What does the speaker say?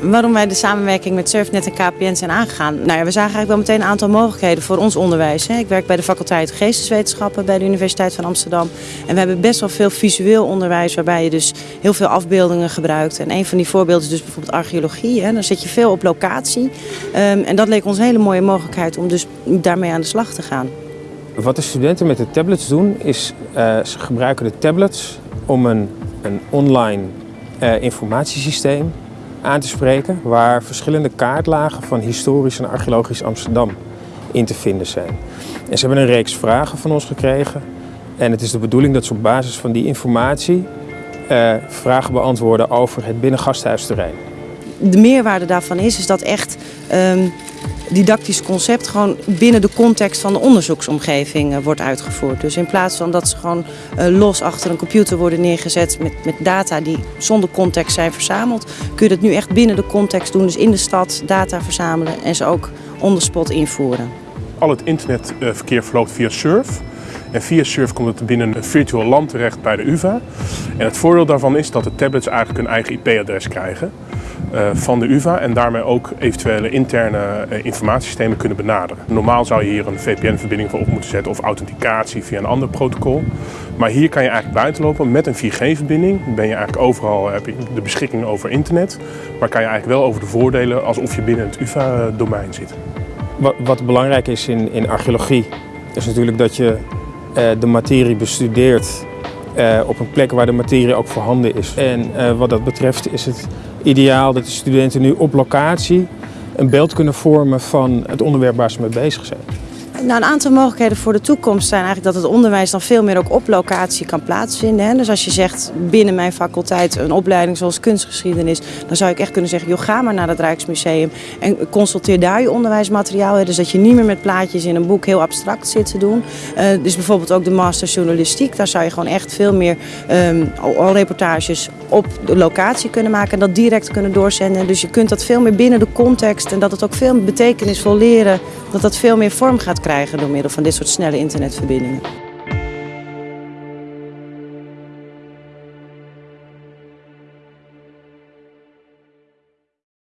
Waarom wij de samenwerking met Surfnet en KPN zijn aangegaan? Nou ja, we zagen eigenlijk wel meteen een aantal mogelijkheden voor ons onderwijs. Ik werk bij de faculteit Geesteswetenschappen bij de Universiteit van Amsterdam. En we hebben best wel veel visueel onderwijs waarbij je dus heel veel afbeeldingen gebruikt. En een van die voorbeelden is dus bijvoorbeeld archeologie. Dan zit je veel op locatie. Ehm, en dat leek ons een hele mooie mogelijkheid om dus daarmee aan de slag te gaan. Wat de studenten met de tablets doen, is uh, ze gebruiken de tablets om een, een online uh, informatiesysteem aan te spreken waar verschillende kaartlagen van historisch en archeologisch Amsterdam in te vinden zijn. En ze hebben een reeks vragen van ons gekregen en het is de bedoeling dat ze op basis van die informatie uh, vragen beantwoorden over het binnengasthuisterrein. De meerwaarde daarvan is, is dat echt um, didactisch concept gewoon binnen de context van de onderzoeksomgeving uh, wordt uitgevoerd. Dus in plaats van dat ze gewoon uh, los achter een computer worden neergezet met, met data die zonder context zijn verzameld, kun je dat nu echt binnen de context doen. Dus in de stad data verzamelen en ze ook on the spot invoeren. Al het internetverkeer verloopt via Surf. En via Surf komt het binnen een virtueel land terecht bij de UvA. En het voordeel daarvan is dat de tablets eigenlijk een eigen IP-adres krijgen uh, van de UvA en daarmee ook eventuele interne uh, informatiesystemen kunnen benaderen. Normaal zou je hier een VPN-verbinding voor op moeten zetten of authenticatie via een ander protocol. Maar hier kan je eigenlijk buiten lopen met een 4G-verbinding. Ben je eigenlijk overal heb je de beschikking over internet, maar kan je eigenlijk wel over de voordelen alsof je binnen het UvA-domein zit. Wat, belangrijk is in, in archeologie, is natuurlijk dat je de materie bestudeert uh, op een plek waar de materie ook voorhanden is. En uh, wat dat betreft is het ideaal dat de studenten nu op locatie een beeld kunnen vormen van het onderwerp waar ze mee bezig zijn. Nou, een aantal mogelijkheden voor de toekomst zijn eigenlijk dat het onderwijs dan veel meer ook op locatie kan plaatsvinden. Hè. Dus als je zegt binnen mijn faculteit een opleiding zoals kunstgeschiedenis, dan zou ik echt kunnen zeggen, joh, ga maar naar het Rijksmuseum en consulteer daar je onderwijsmateriaal. Hè. Dus dat je niet meer met plaatjes in een boek heel abstract zit te doen. Uh, dus bijvoorbeeld ook de master journalistiek, daar zou je gewoon echt veel meer um, al reportages op de locatie kunnen maken en dat direct kunnen doorzenden. Dus je kunt dat veel meer binnen de context en dat het ook veel betekenisvol leren, dat dat veel meer vorm gaat krijgen door middel van dit soort snelle internetverbindingen.